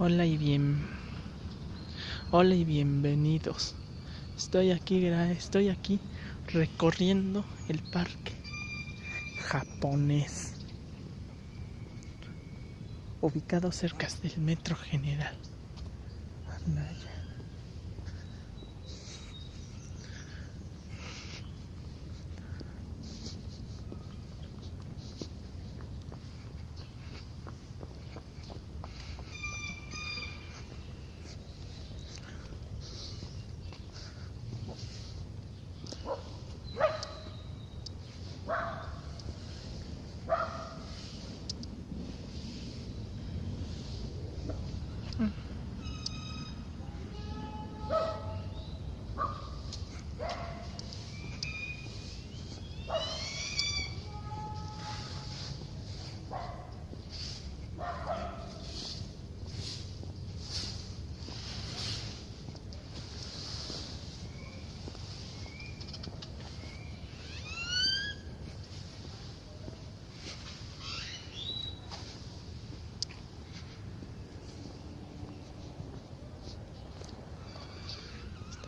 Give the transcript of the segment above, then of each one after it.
Hola y bien. Hola y bienvenidos. Estoy aquí, estoy aquí recorriendo el parque japonés ubicado cerca del Metro General.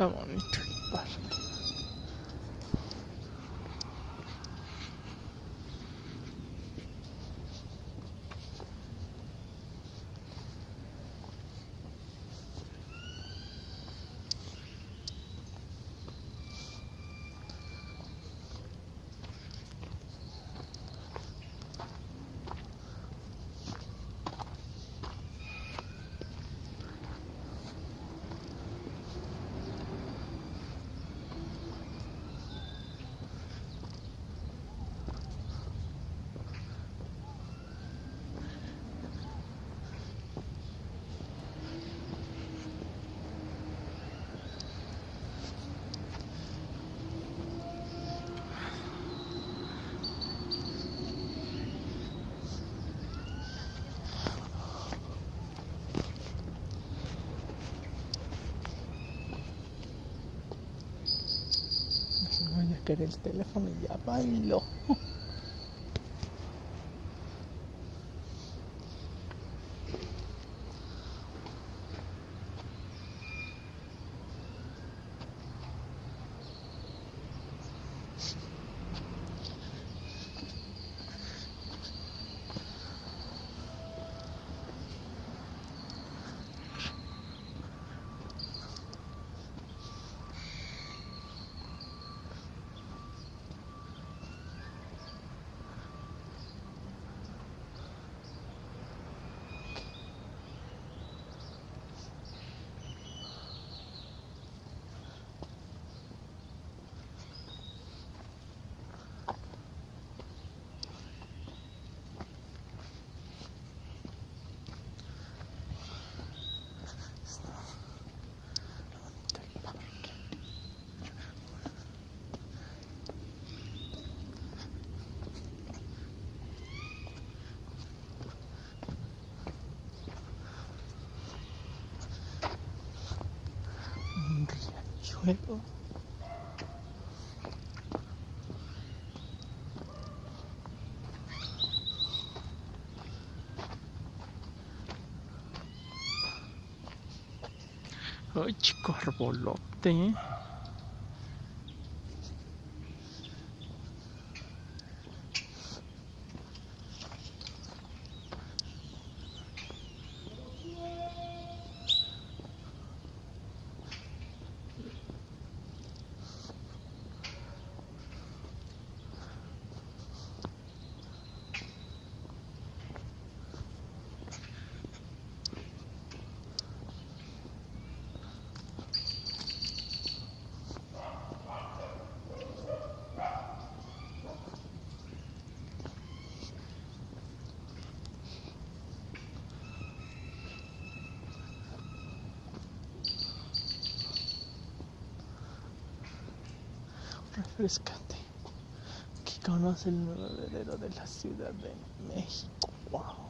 Bonito el parque. El teléfono y ya bailo. Riachuelo. Ay, chico arbolote. Refrescante que conoce el nuevo heredero de la Ciudad de México.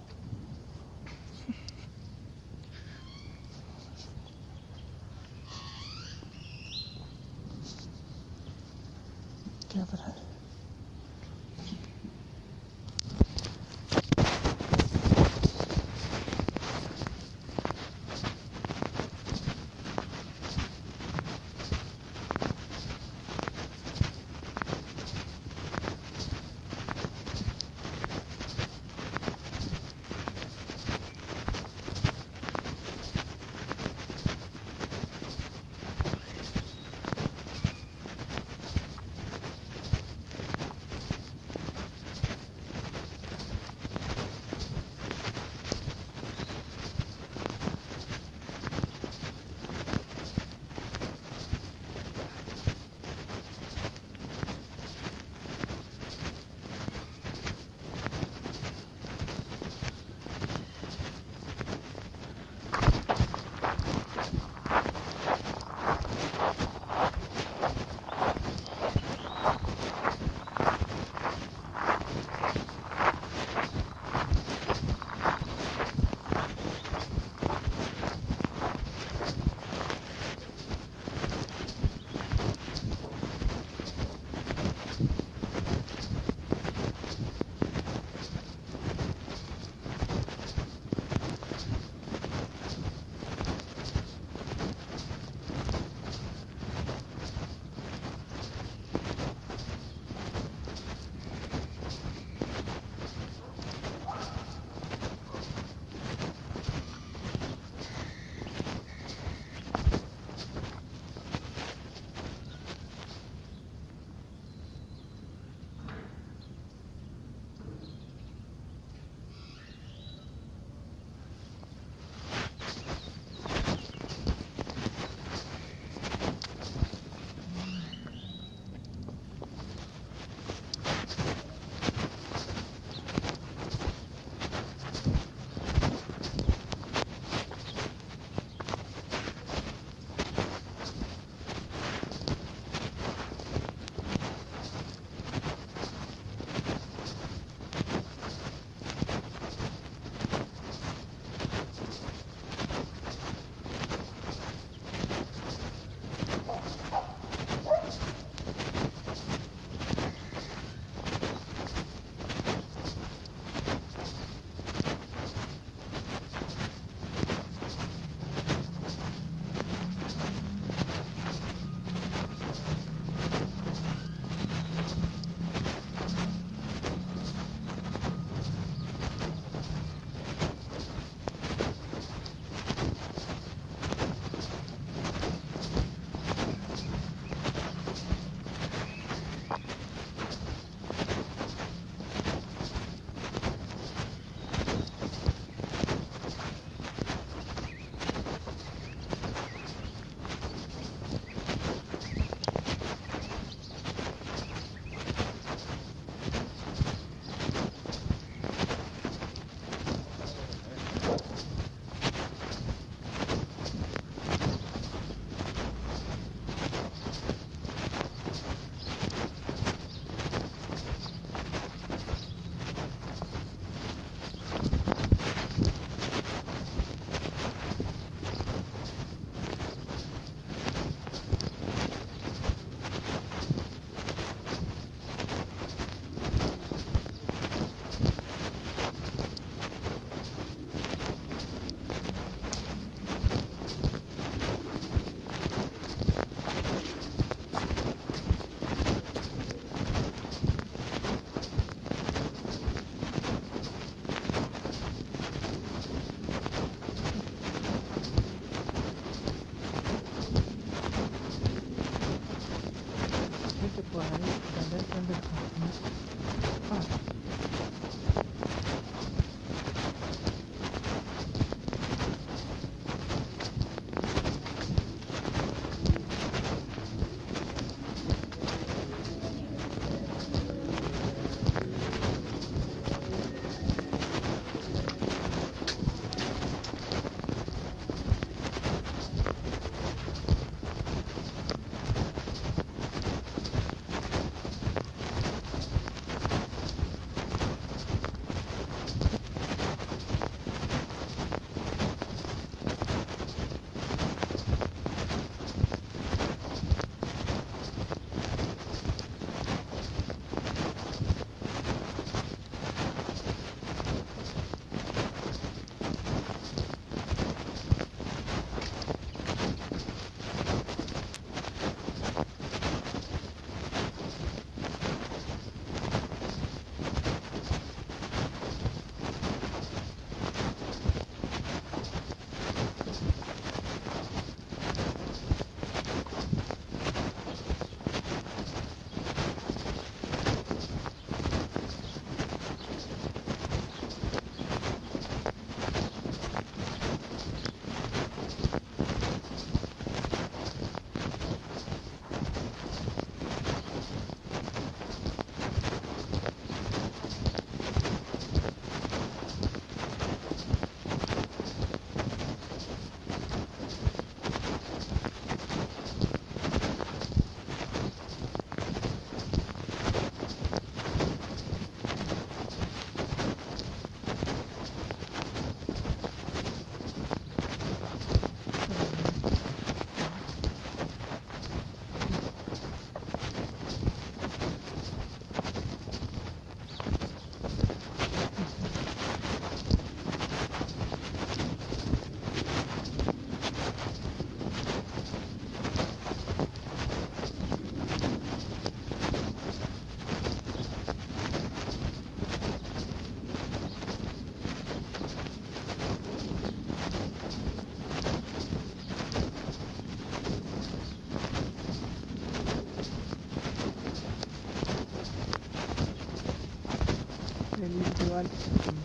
on